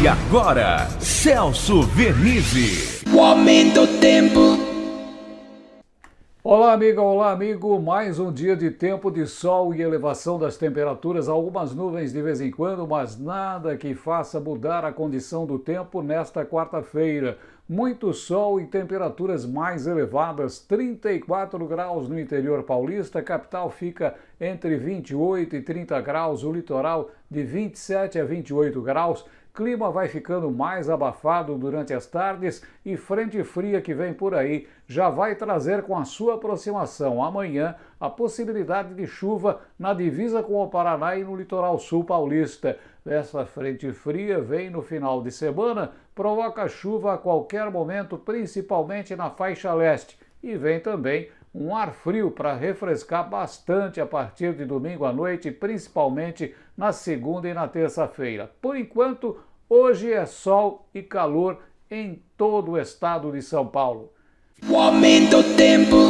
E agora, Celso Vernizzi. O aumento do tempo. Olá, amiga, olá, amigo. Mais um dia de tempo de sol e elevação das temperaturas. Algumas nuvens de vez em quando, mas nada que faça mudar a condição do tempo nesta quarta-feira. Muito sol e temperaturas mais elevadas, 34 graus no interior paulista, a capital fica entre 28 e 30 graus, o litoral de 27 a 28 graus. Clima vai ficando mais abafado durante as tardes e frente fria que vem por aí já vai trazer com a sua aproximação amanhã a possibilidade de chuva na divisa com o Paraná e no litoral sul paulista. Essa frente fria vem no final de semana, provoca chuva a qualquer momento, principalmente na faixa leste, e vem também um ar frio para refrescar bastante a partir de domingo à noite, principalmente na segunda e na terça-feira. Por enquanto, hoje é sol e calor em todo o estado de São Paulo. O aumento do tempo.